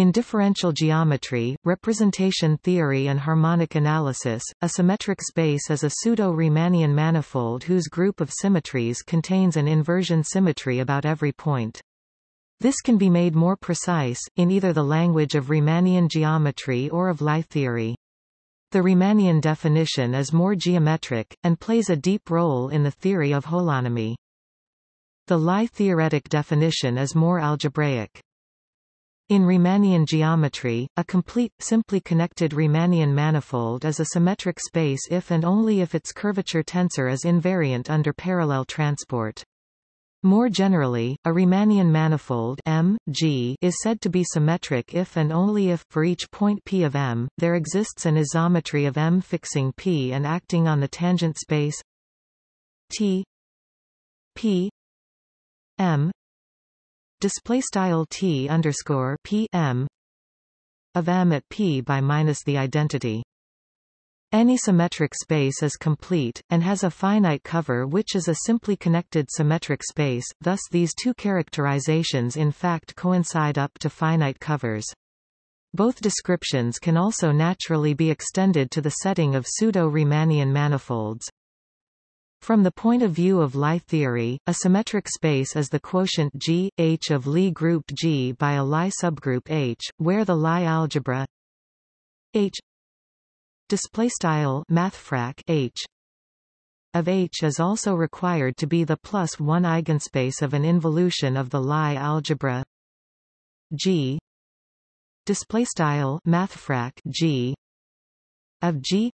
In differential geometry, representation theory and harmonic analysis, a symmetric space is a pseudo-Riemannian manifold whose group of symmetries contains an inversion symmetry about every point. This can be made more precise, in either the language of Riemannian geometry or of Lie theory. The Riemannian definition is more geometric, and plays a deep role in the theory of holonomy. The Lie theoretic definition is more algebraic. In Riemannian geometry, a complete, simply connected Riemannian manifold is a symmetric space if and only if its curvature tensor is invariant under parallel transport. More generally, a Riemannian manifold M, G is said to be symmetric if and only if, for each point P of M, there exists an isometry of M fixing P and acting on the tangent space T P M display style T underscore P M of M at P by minus the identity any symmetric space is complete, and has a finite cover which is a simply connected symmetric space, thus these two characterizations in fact coincide up to finite covers. Both descriptions can also naturally be extended to the setting of pseudo-Riemannian manifolds. From the point of view of Lie theory, a symmetric space is the quotient G, H of Lie group G by a Lie subgroup H, where the Lie algebra H h of H is also required to be the plus one eigenspace of an involution of the Lie algebra G G of G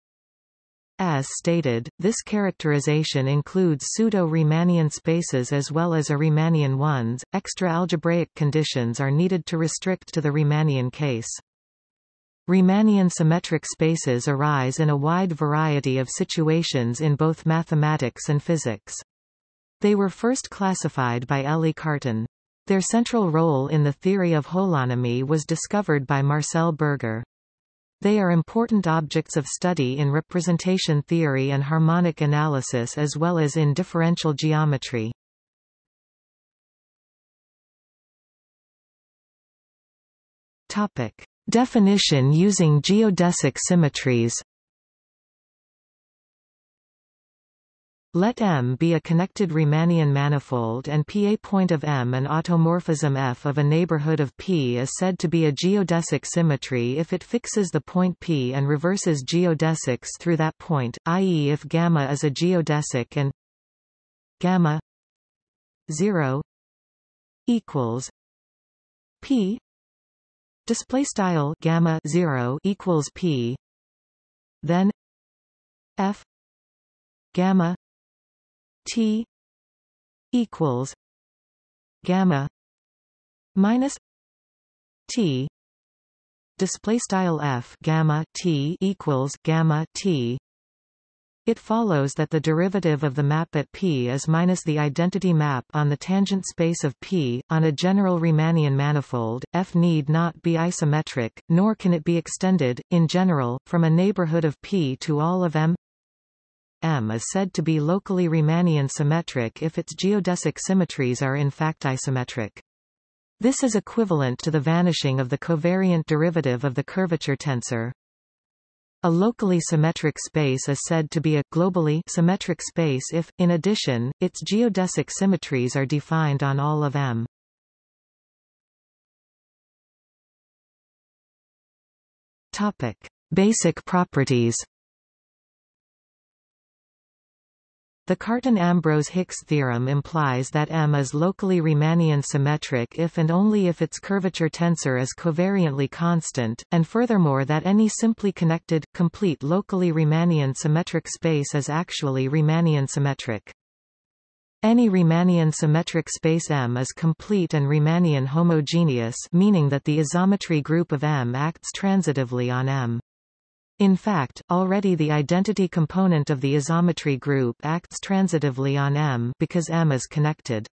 as stated, this characterization includes pseudo-Riemannian spaces as well as a Riemannian ones. Extra algebraic conditions are needed to restrict to the Riemannian case. Riemannian symmetric spaces arise in a wide variety of situations in both mathematics and physics. They were first classified by Élie Cartan. Their central role in the theory of holonomy was discovered by Marcel Berger. They are important objects of study in representation theory and harmonic analysis as well as in differential geometry. Topic. Definition using geodesic symmetries Let M be a connected Riemannian manifold and P a point of M an automorphism F of a neighborhood of P is said to be a geodesic symmetry if it fixes the point P and reverses geodesics through that point, i.e. if gamma is a geodesic and gamma 0 equals P display style gamma 0 equals p then f gamma t equals gamma minus t display style f gamma t equals gamma t it follows that the derivative of the map at P is minus the identity map on the tangent space of P. On a general Riemannian manifold, F need not be isometric, nor can it be extended, in general, from a neighborhood of P to all of M. M is said to be locally Riemannian symmetric if its geodesic symmetries are in fact isometric. This is equivalent to the vanishing of the covariant derivative of the curvature tensor. A locally symmetric space is said to be a globally symmetric space if, in addition, its geodesic symmetries are defined on all of M. Topic: Basic properties. The Cartan-Ambrose-Hicks theorem implies that M is locally Riemannian symmetric if and only if its curvature tensor is covariantly constant, and furthermore that any simply connected, complete locally Riemannian symmetric space is actually Riemannian symmetric. Any Riemannian symmetric space M is complete and Riemannian homogeneous meaning that the isometry group of M acts transitively on M. In fact, already the identity component of the isometry group acts transitively on M because M is connected.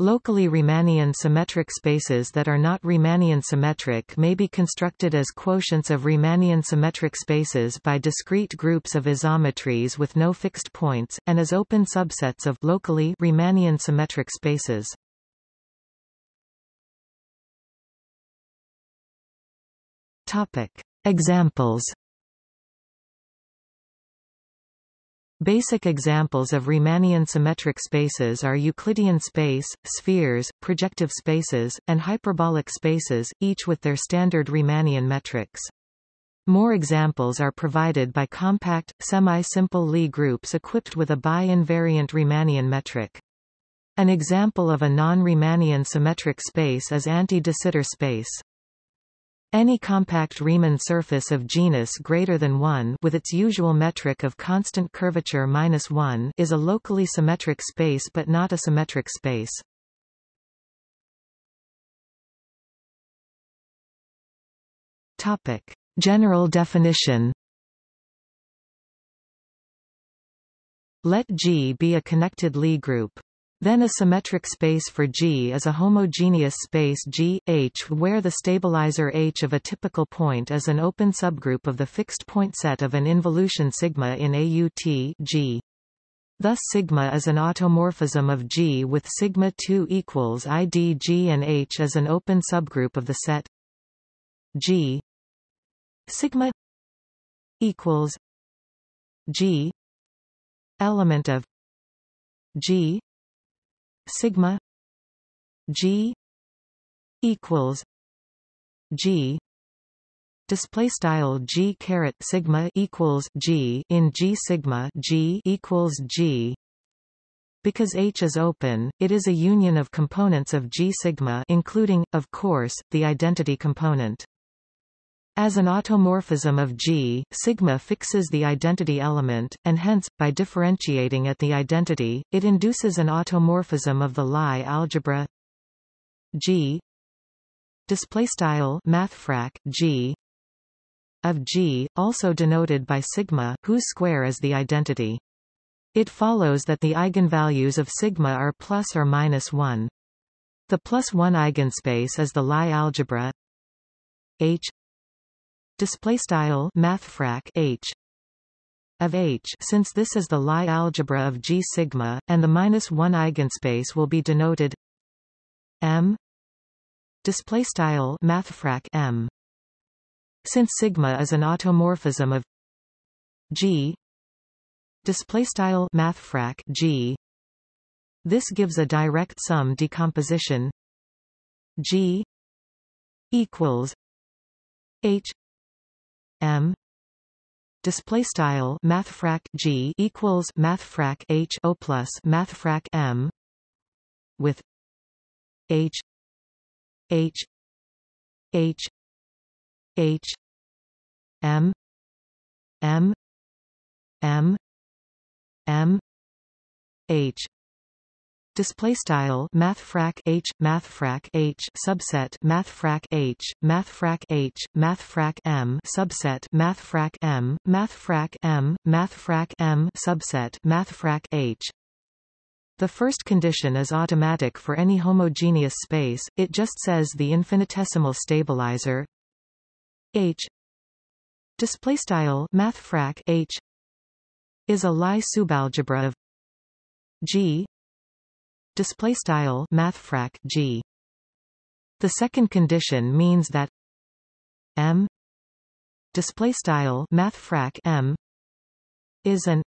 Locally Riemannian symmetric spaces that are not Riemannian symmetric may be constructed as quotients of Riemannian symmetric spaces by discrete groups of isometries with no fixed points, and as open subsets of locally Riemannian symmetric spaces. Topic. Examples Basic examples of Riemannian symmetric spaces are Euclidean space, spheres, projective spaces, and hyperbolic spaces, each with their standard Riemannian metrics. More examples are provided by compact, semi-simple Lie groups equipped with a bi-invariant Riemannian metric. An example of a non-Riemannian symmetric space is anti-de Sitter space. Any compact Riemann surface of genus greater than 1 with its usual metric of constant curvature minus 1 is a locally symmetric space but not a symmetric space. Topic: General definition. Let G be a connected Lie group. Then a symmetric space for G is a homogeneous space G, H where the stabilizer H of a typical point is an open subgroup of the fixed point set of an involution sigma in AUT G. Thus sigma is an automorphism of G with sigma 2 equals ID G and H as an open subgroup of the set G sigma equals G element of G sigma G equals G display style G caret sigma equals G in G sigma G equals G because H is open, it is a union of components of G sigma including, of course, the identity component. As an automorphism of G, sigma fixes the identity element, and hence, by differentiating at the identity, it induces an automorphism of the Lie algebra. G. Displaystyle mathfrak G. Of G, also denoted by sigma, whose square is the identity. It follows that the eigenvalues of sigma are plus or minus 1. The plus 1 eigenspace is the Lie algebra. H display style mathfrak h of H. Since this is the Lie algebra of G sigma, and the minus one eigenspace will be denoted M display style mathfrak M. Since sigma is an automorphism of G display style mathfrak G this gives a direct sum decomposition G equals H M. Display style mathfrak G equals mathfrak H O plus mathfrak M. With H H H H M M M M H Display style mathfrak h mathfrak h subset mathfrak h mathfrak h mathfrak m subset mathfrak m mathfrak m mathfrak m subset mathfrak h. The first condition is automatic for any homogeneous space. It just says the infinitesimal stabilizer h display style mathfrak h is a Lie subalgebra of G display style mathfrak G. The second condition means that M display style mathfrak M is an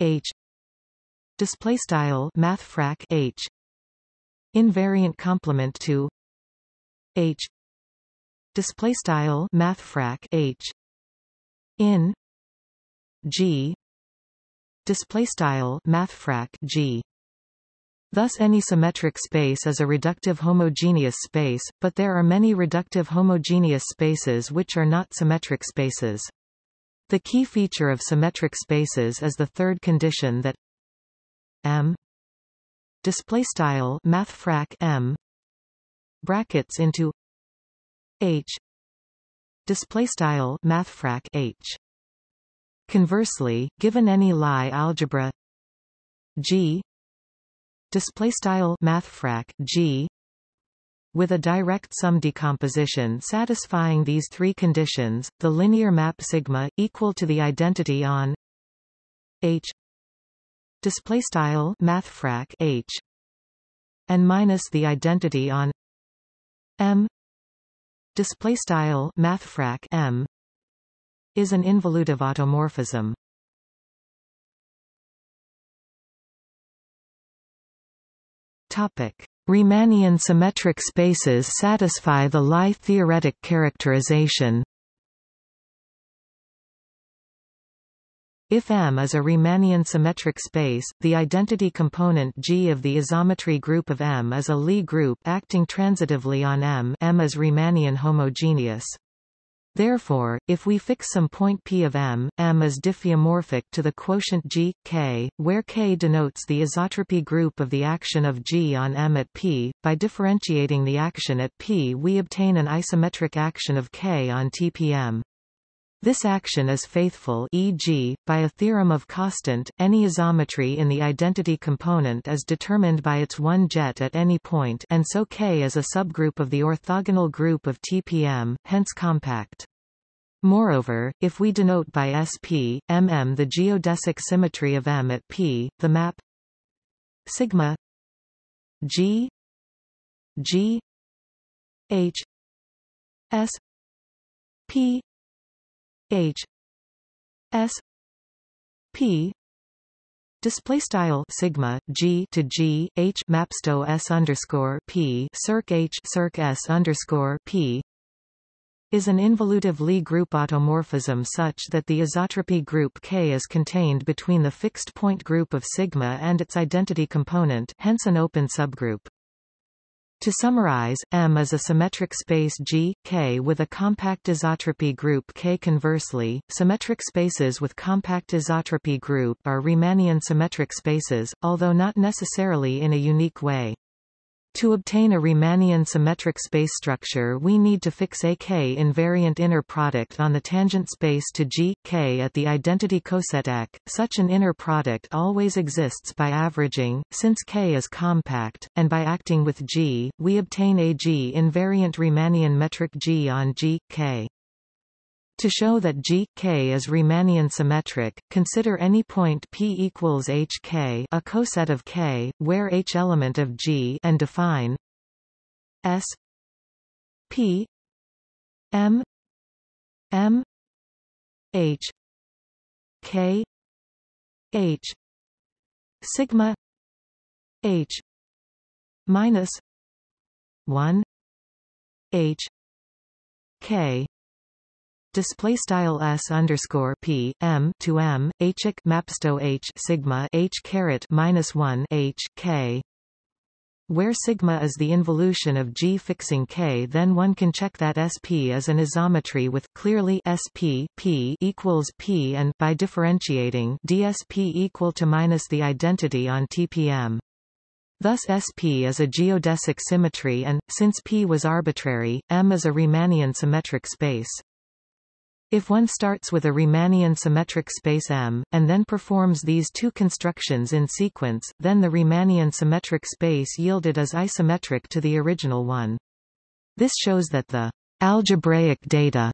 H display style mathfrak H invariant complement to H display style mathfrak H in G display style mathfrak G Thus any symmetric space is a reductive homogeneous space, but there are many reductive homogeneous spaces which are not symmetric spaces. The key feature of symmetric spaces is the third condition that M display style mathfrak M brackets into H display style mathfrak H Conversely, given any Lie algebra G display style mathfrak G with a direct sum decomposition satisfying these three conditions, the linear map sigma equal to the identity on H display style mathfrak H and minus the identity on M display style mathfrak m is an involutive automorphism. Topic: Riemannian symmetric spaces satisfy the Lie theoretic characterization. If M is a Riemannian symmetric space, the identity component G of the isometry group of M is a Lie group acting transitively on M M is Riemannian homogeneous. Therefore, if we fix some point P of M, M is diffeomorphic to the quotient G, K, where K denotes the isotropy group of the action of G on M at P. By differentiating the action at P we obtain an isometric action of K on TPM. This action is faithful e.g., by a theorem of Kostant, any isometry in the identity component is determined by its one jet at any point and so K is a subgroup of the orthogonal group of TPM, hence compact. Moreover, if we denote by SP, MM the geodesic symmetry of M at P, the map sigma G G H S P H S P display style sigma g to g h mapsto s underscore p circ h circ s underscore p is an involutive Lie group automorphism such that the isotropy group K is contained between the fixed point group of sigma and its identity component, hence an open subgroup. To summarize, M is a symmetric space G, K with a compact isotropy group K. Conversely, symmetric spaces with compact isotropy group are Riemannian symmetric spaces, although not necessarily in a unique way. To obtain a Riemannian symmetric space structure we need to fix a k-invariant inner product on the tangent space to G, K at the identity coset Ek. Such an inner product always exists by averaging, since K is compact, and by acting with G, we obtain a G-invariant Riemannian metric G on G, K. To show that G, K is Riemannian symmetric, consider any point P equals HK a coset of K, where H element of G and define S P M M H K H sigma H minus one H K display style s underscore p m to m h mapsto h sigma h caret minus one h k where sigma is the involution of G fixing K then one can check that SP is an isometry with clearly SP P equals P and by differentiating DSP equal to minus the identity on TPM. Thus SP is a geodesic symmetry and, since P was arbitrary, M is a Riemannian symmetric space. If one starts with a Riemannian symmetric space M, and then performs these two constructions in sequence, then the Riemannian symmetric space yielded is isometric to the original one. This shows that the algebraic data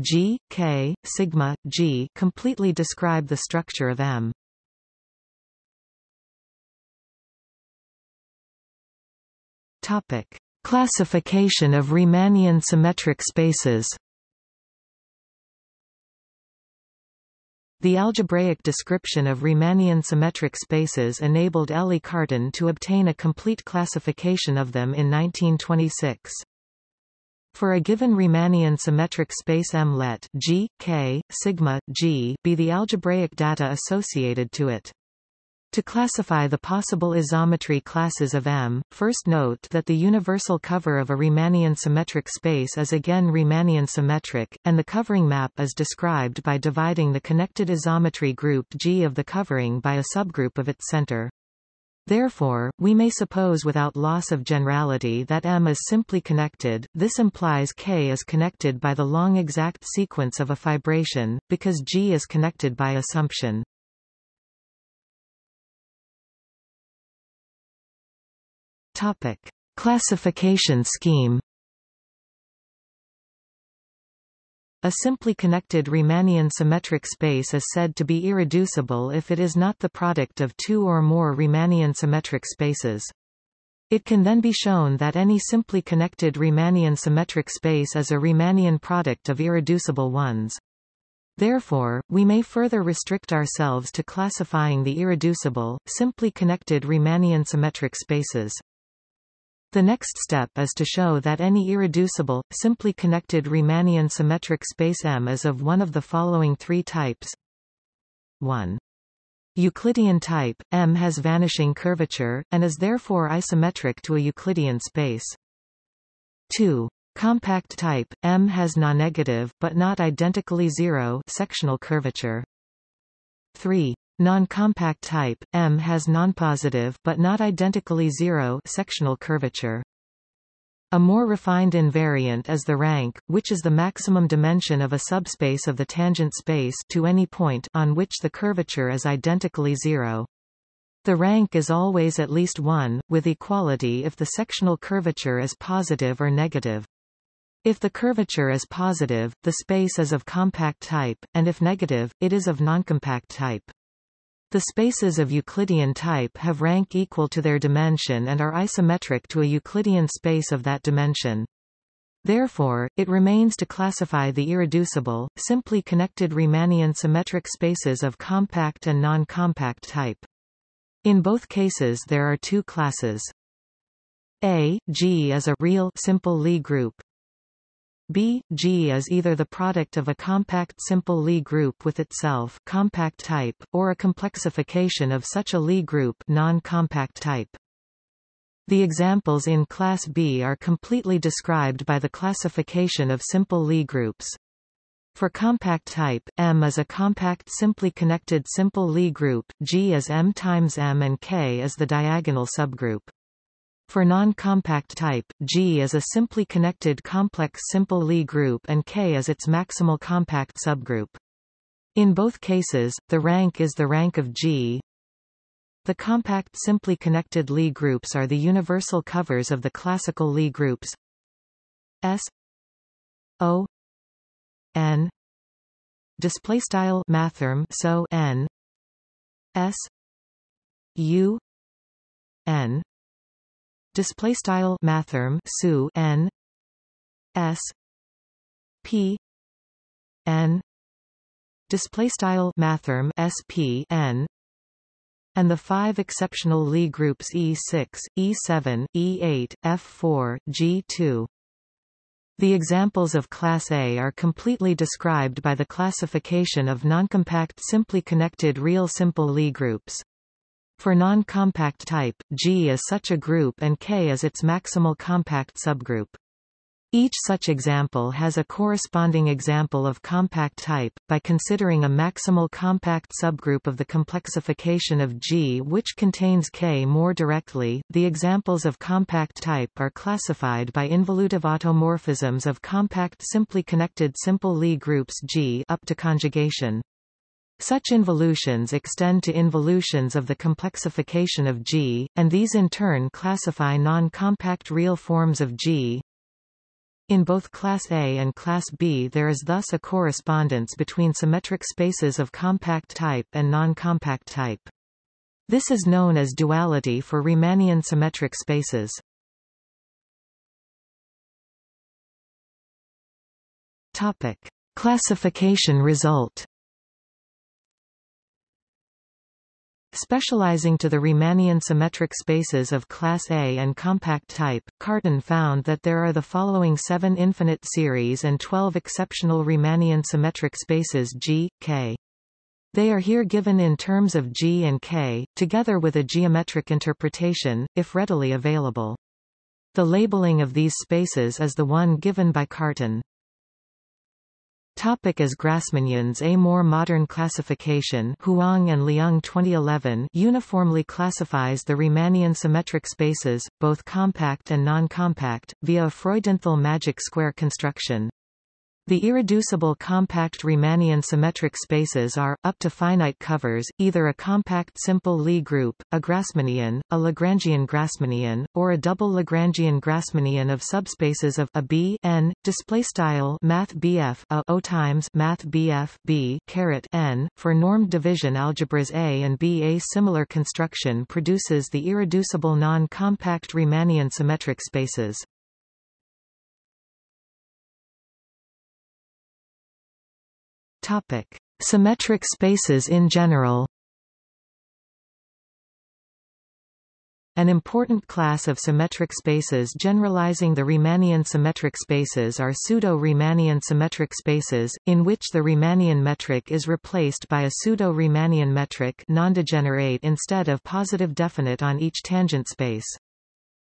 G, K, sigma, G completely describe the structure of M. Topic. Classification of Riemannian symmetric spaces The algebraic description of Riemannian symmetric spaces enabled Élie Cartan to obtain a complete classification of them in 1926. For a given Riemannian symmetric space M let G, K, sigma, G be the algebraic data associated to it. To classify the possible isometry classes of M, first note that the universal cover of a Riemannian symmetric space is again Riemannian symmetric, and the covering map is described by dividing the connected isometry group G of the covering by a subgroup of its center. Therefore, we may suppose without loss of generality that M is simply connected, this implies K is connected by the long exact sequence of a fibration, because G is connected by assumption. Topic. Classification scheme A simply connected Riemannian symmetric space is said to be irreducible if it is not the product of two or more Riemannian symmetric spaces. It can then be shown that any simply connected Riemannian symmetric space is a Riemannian product of irreducible ones. Therefore, we may further restrict ourselves to classifying the irreducible, simply connected Riemannian symmetric spaces. The next step is to show that any irreducible, simply connected Riemannian symmetric space M is of one of the following three types. 1. Euclidean type, M has vanishing curvature, and is therefore isometric to a Euclidean space. 2. Compact type, M has non-negative, but not identically zero sectional curvature. 3. Non-compact type, M has nonpositive but not identically zero sectional curvature. A more refined invariant is the rank, which is the maximum dimension of a subspace of the tangent space to any point on which the curvature is identically zero. The rank is always at least 1, with equality if the sectional curvature is positive or negative. If the curvature is positive, the space is of compact type, and if negative, it is of noncompact type. The spaces of Euclidean type have rank equal to their dimension and are isometric to a Euclidean space of that dimension. Therefore, it remains to classify the irreducible, simply connected Riemannian symmetric spaces of compact and non-compact type. In both cases there are two classes. A, G is a real simple Lie group, B, G is either the product of a compact simple Lie group with itself compact type, or a complexification of such a Lie group non-compact type. The examples in Class B are completely described by the classification of simple Lie groups. For compact type, M is a compact simply connected simple Lie group, G is M times M and K is the diagonal subgroup. For non-compact type, G is a simply connected complex simple Lie group and K is its maximal compact subgroup. In both cases, the rank is the rank of G. The compact simply connected Lie groups are the universal covers of the classical Lie groups S O N display style mathrm so n S U N display style mathrm su n s p n display style mathrm sp n and the five exceptional Lie groups E6, E7, E8, F4, G2. The examples of Class A are completely described by the classification of noncompact simply connected real simple Lie groups. For non-compact type, G is such a group and K is its maximal compact subgroup. Each such example has a corresponding example of compact type, by considering a maximal compact subgroup of the complexification of G which contains K more directly. The examples of compact type are classified by involutive automorphisms of compact simply connected simple Lie groups G up to conjugation. Such involutions extend to involutions of the complexification of G, and these in turn classify non-compact real forms of G. In both Class A and Class B there is thus a correspondence between symmetric spaces of compact type and non-compact type. This is known as duality for Riemannian symmetric spaces. Topic. Classification result Specializing to the Riemannian symmetric spaces of class A and compact type, Cartan found that there are the following seven infinite series and 12 exceptional Riemannian symmetric spaces G, K. They are here given in terms of G and K, together with a geometric interpretation, if readily available. The labeling of these spaces is the one given by Cartan. Topic as Grassmannians A more modern classification Huang and Leung 2011 uniformly classifies the Riemannian symmetric spaces, both compact and non-compact, via a Freudenthal magic square construction. The irreducible compact Riemannian symmetric spaces are, up to finite covers, either a compact simple Lie group, a Grassmannian, a Lagrangian Grassmannian, or a double Lagrangian Grassmannian of subspaces of a b n. Display style Math BF a o times Math BF b caret n. For normed division algebras A and B, a similar construction produces the irreducible non-compact Riemannian symmetric spaces. Topic: Symmetric spaces in general. An important class of symmetric spaces generalizing the Riemannian symmetric spaces are pseudo-Riemannian symmetric spaces, in which the Riemannian metric is replaced by a pseudo-Riemannian metric non-degenerate instead of positive definite on each tangent space.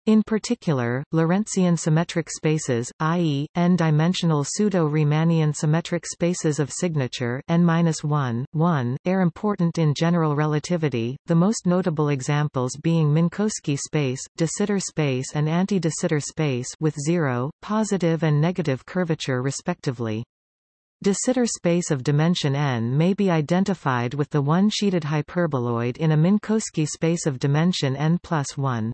In particular, Lorentzian symmetric spaces, i.e., n-dimensional pseudo-Riemannian symmetric spaces of signature n-1, 1, are important in general relativity, the most notable examples being Minkowski space, de Sitter space and anti-de Sitter space with zero, positive and negative curvature respectively. De Sitter space of dimension n may be identified with the one-sheeted hyperboloid in a Minkowski space of dimension n plus 1.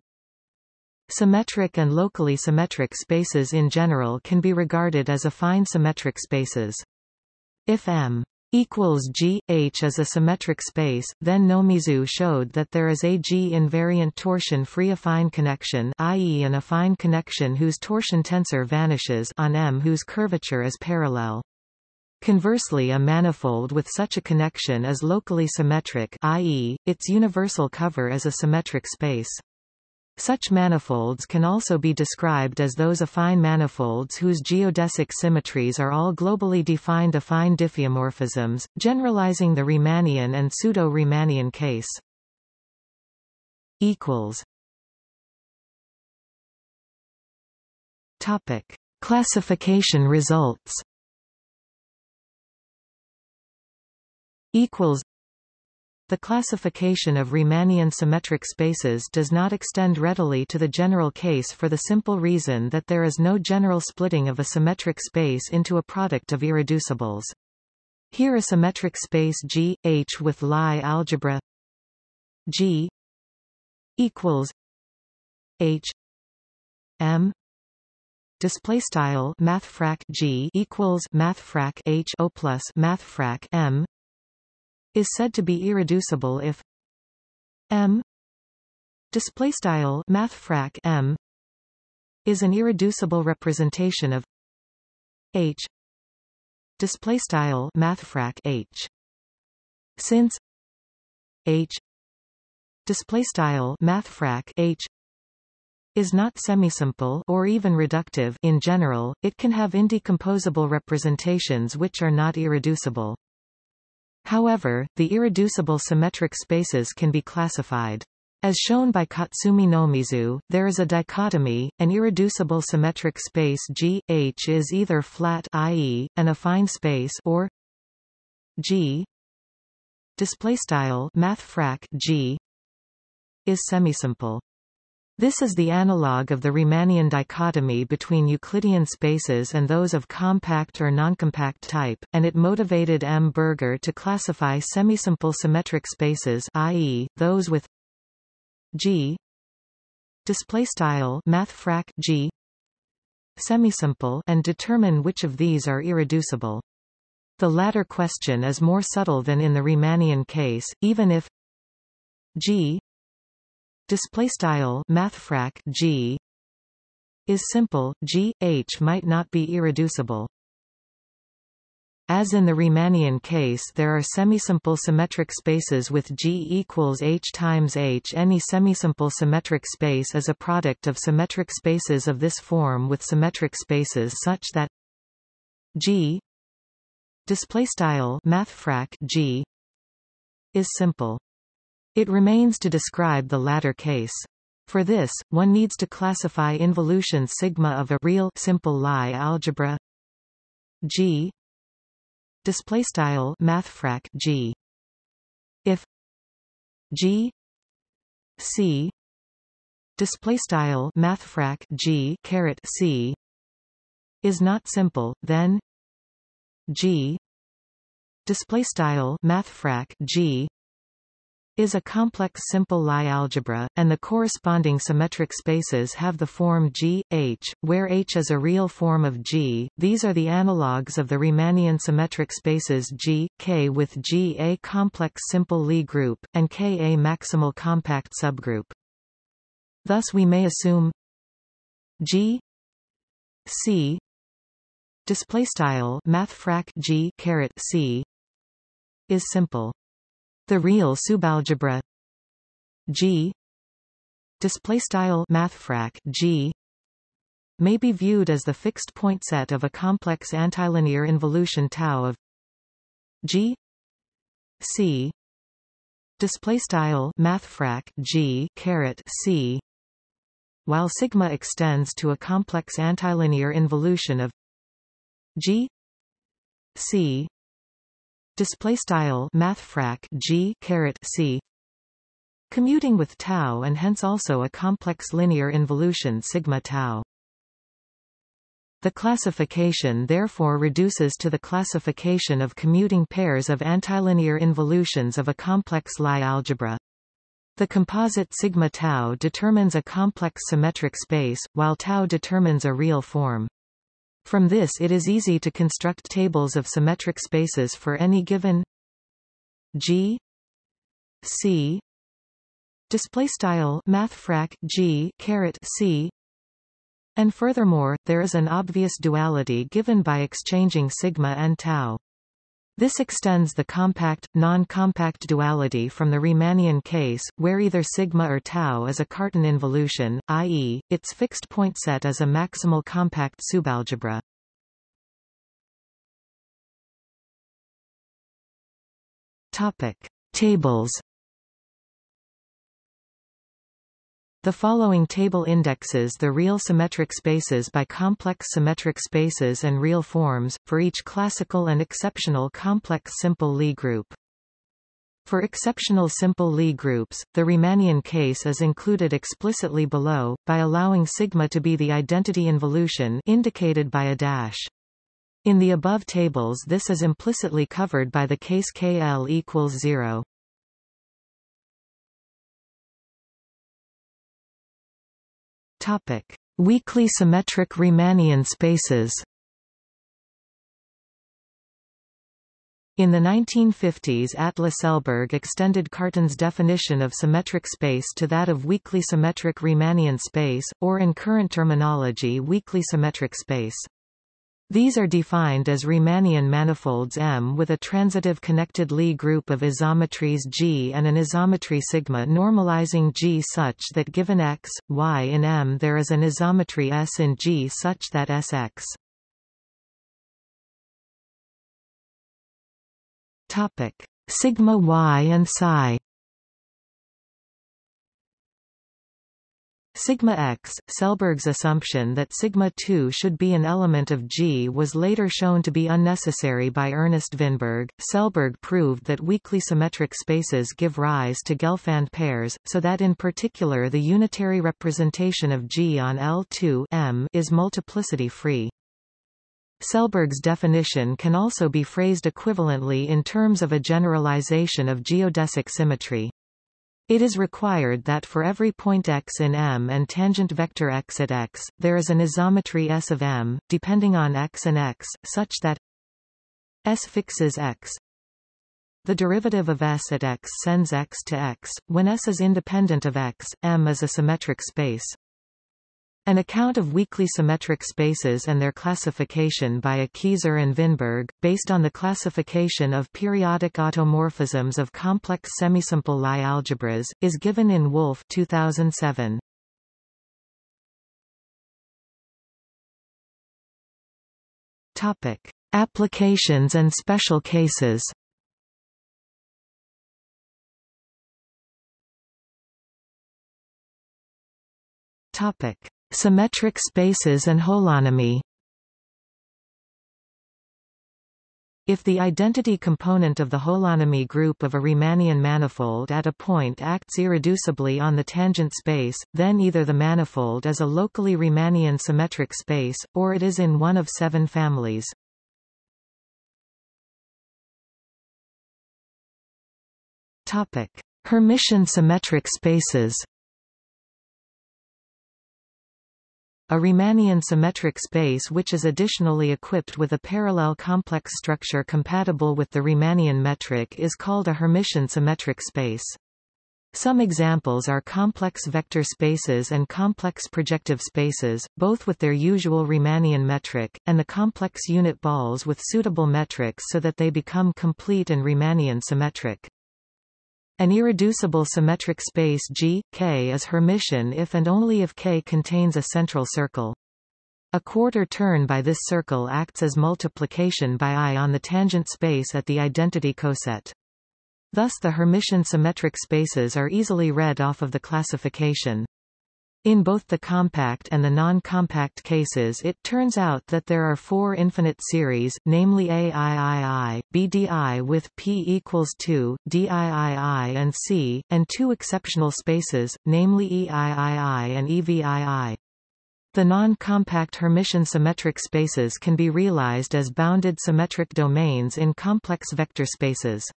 Symmetric and locally symmetric spaces in general can be regarded as affine symmetric spaces. If M equals G, H is a symmetric space, then Nomizu showed that there is a G-invariant torsion-free affine connection i.e. an affine connection whose torsion tensor vanishes on M whose curvature is parallel. Conversely a manifold with such a connection is locally symmetric i.e., its universal cover is a symmetric space. Such manifolds can also be described as those affine manifolds whose geodesic symmetries are all globally defined affine diffeomorphisms, generalizing the Riemannian and pseudo-Riemannian case. Equals. Topic. Classification results equals the classification of Riemannian symmetric spaces does not extend readily to the general case for the simple reason that there is no general splitting of a symmetric space into a product of irreducibles. Here a symmetric space G, H with Lie algebra G equals H M display style mathfrak G equals mathfrak H O plus mathfrak M is said to be irreducible if M display style mathfrak M is an irreducible representation of H display style mathfrak H since H display style mathfrak H is not semisimple or even reductive in general, it can have indecomposable representations which are not irreducible. However, the irreducible symmetric spaces can be classified. As shown by Katsumi Nomizu, there is a dichotomy, an irreducible symmetric space G, H is either flat i.e., an affine space or G displaystyle mathfrak G is semisimple. This is the analogue of the Riemannian dichotomy between Euclidean spaces and those of compact or noncompact type, and it motivated M. Berger to classify semisimple symmetric spaces i.e., those with G displaystyle mathfrak G semisimple and determine which of these are irreducible. The latter question is more subtle than in the Riemannian case, even if G display style mathfrak G. Is simple G H might not be irreducible. As in the Riemannian case there are semisimple symmetric spaces with G equals H times H. Any semisimple symmetric space is a product of symmetric spaces of this form with symmetric spaces such that G display style mathfrak G is simple it remains to describe the latter case. For this, one needs to classify involution sigma of a real simple Lie algebra. G. Display style mathfrak G. If G. C. Display style mathfrak G caret C. Is not simple then G. Display style mathfrak G is a complex simple Lie algebra, and the corresponding symmetric spaces have the form G, H, where H is a real form of G. These are the analogues of the Riemannian symmetric spaces G, K with G a complex simple Lie group, and K a maximal compact subgroup. Thus we may assume G C display style mathfrak G caret C is simple. The real subalgebra. G. Display style mathfrak G. May be viewed as the fixed point set of a complex antilinear involution tau of G. C. Display style mathfrak G. Caret C. While sigma extends to a complex antilinear involution of G. C display style mathfrak g caret c commuting with tau and hence also a complex linear involution sigma tau the classification therefore reduces to the classification of commuting pairs of antilinear involutions of a complex Lie algebra. The composite sigma tau determines a complex symmetric space, while tau determines a real form. From this it is easy to construct tables of symmetric spaces for any given G C display style mathfrak G caret C. And furthermore there is an obvious duality given by exchanging sigma and tau this extends the compact, non-compact duality from the Riemannian case, where either sigma or tau is a Cartan involution, i.e., its fixed point set is a maximal compact subalgebra. Topic: Tables The following table indexes the real symmetric spaces by complex symmetric spaces and real forms, for each classical and exceptional complex simple Lie group. For exceptional simple Lie groups, the Riemannian case is included explicitly below, by allowing sigma to be the identity involution indicated by a dash. In the above tables this is implicitly covered by the case KL equals 0. Topic: Weakly symmetric Riemannian spaces. In the 1950s Atle Selberg extended Cartan's definition of symmetric space to that of weakly symmetric Riemannian space, or in current terminology weakly symmetric space. These are defined as Riemannian manifolds M with a transitive connected Lie group of isometries G and an isometry sigma normalizing G such that given x, y in M there is an isometry S in G such that Sx. Topic: Sigma y and psi Sigma x, Selberg's assumption that sigma 2 should be an element of G was later shown to be unnecessary by Ernest Vinberg. Selberg proved that weakly symmetric spaces give rise to Gelfand pairs, so that in particular the unitary representation of G on L2 M is multiplicity-free. Selberg's definition can also be phrased equivalently in terms of a generalization of geodesic symmetry. It is required that for every point x in M and tangent vector x at x, there is an isometry S of M, depending on x and x, such that S fixes x. The derivative of S at x sends x to x. When S is independent of x, M is a symmetric space. An account of weakly symmetric spaces and their classification by Akhiezer and Vinberg, based on the classification of periodic automorphisms of complex semisimple Lie algebras, is given in Wolf 2007. Topic: Applications and special cases. Topic: Symmetric spaces and holonomy If the identity component of the holonomy group of a Riemannian manifold at a point acts irreducibly on the tangent space, then either the manifold is a locally Riemannian symmetric space, or it is in one of seven families. Hermitian symmetric spaces A Riemannian symmetric space which is additionally equipped with a parallel complex structure compatible with the Riemannian metric is called a Hermitian symmetric space. Some examples are complex vector spaces and complex projective spaces, both with their usual Riemannian metric, and the complex unit balls with suitable metrics so that they become complete and Riemannian symmetric. An irreducible symmetric space G, K is Hermitian if and only if K contains a central circle. A quarter turn by this circle acts as multiplication by I on the tangent space at the identity coset. Thus the Hermitian symmetric spaces are easily read off of the classification. In both the compact and the non-compact cases it turns out that there are four infinite series, namely AIII, BDI with P equals 2, DIII and C, and two exceptional spaces, namely EIII and EVII. The non-compact Hermitian symmetric spaces can be realized as bounded symmetric domains in complex vector spaces.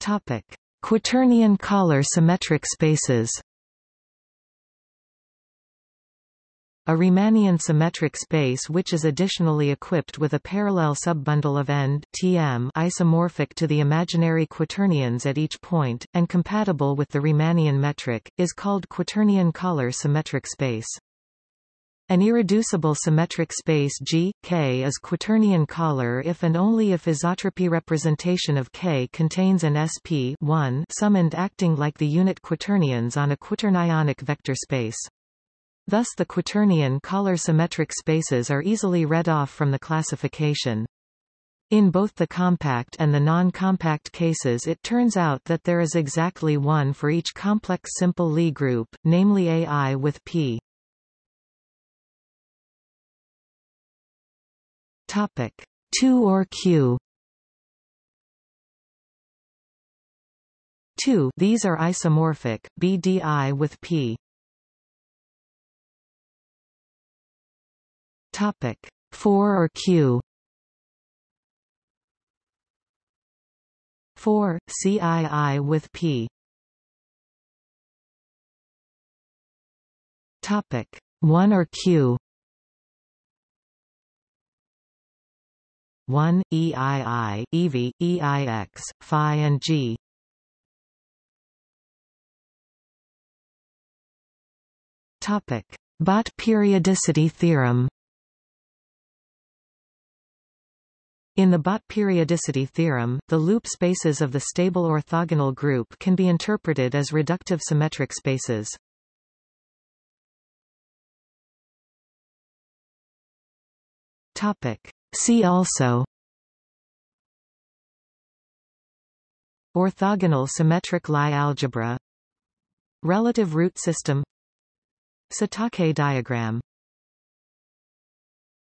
Topic. Quaternion-Kähler symmetric spaces A Riemannian symmetric space which is additionally equipped with a parallel subbundle of end Tm isomorphic to the imaginary quaternions at each point, and compatible with the Riemannian metric, is called Quaternion-Kähler symmetric space. An irreducible symmetric space G, K is quaternion-Kähler if and only if isotropy representation of K contains an sp 1 summand acting like the unit quaternions on a quaternionic vector space. Thus the quaternion-Kähler symmetric spaces are easily read off from the classification. In both the compact and the non-compact cases it turns out that there is exactly one for each complex simple Lie group, namely AI with P. Topic. 2 or Q? 2 These are isomorphic, BDI with P. Topic. 4 or Q? 4 CII with P. Topic. 1 or Q 1, EII, EV, EIX, FI and G. Topic: Bott periodicity theorem. In the Bott periodicity theorem, the loop spaces of the stable orthogonal group can be interpreted as reductive symmetric spaces. Topic: See also Orthogonal symmetric Lie algebra Relative root system Satake diagram